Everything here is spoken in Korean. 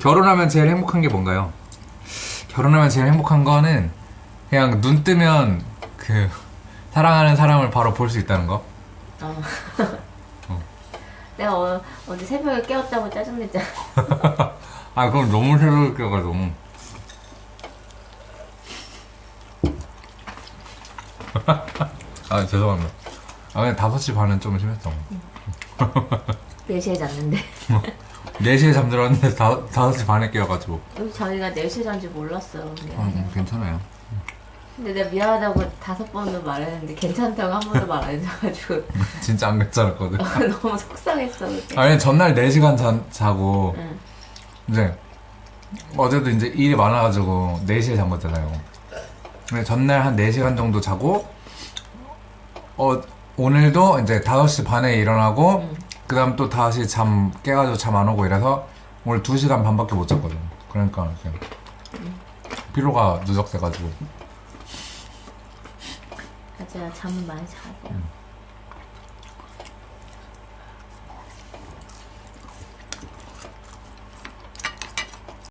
결혼하면 제일 행복한 게 뭔가요? 결혼하면 제일 행복한 거는 그냥 눈 뜨면 그 사랑하는 사람을 바로 볼 수 있다는 거. 어. 내가 어, 어제 새벽에 깨웠다고 짜증냈잖아. 아 그럼 너무 새로울 껴가지고. 아 죄송합니다. 아 그냥 5시 반은 좀 심했어. 4시에 잤는데. 4시에 잠들었는데 다, 5시 반에 깨어가지고. 여기 저희가 4시에 잔지 몰랐어. 그냥. 음, 괜찮아요. 근데 내가 미안하다고 다섯 번도 말했는데 괜찮다고 한 번도 말 안 해줘가지고 진짜 안 괜찮았거든. 너무 속상했어 그때. 아니 전날 4시간 자, 자고 응. 이제 어제도 이제 일이 많아가지고 4시에 잔 거잖아요. 근데 전날 한 4시간 정도 자고 어 오늘도 이제 5시 반에 일어나고 응. 그 다음 또 다시 잠 깨가지고 잠 안 오고 이래서 오늘 2시간 반밖에 못 잤거든. 그러니까 그냥 피로가 누적돼가지고 맞아 잠은 많이 자고.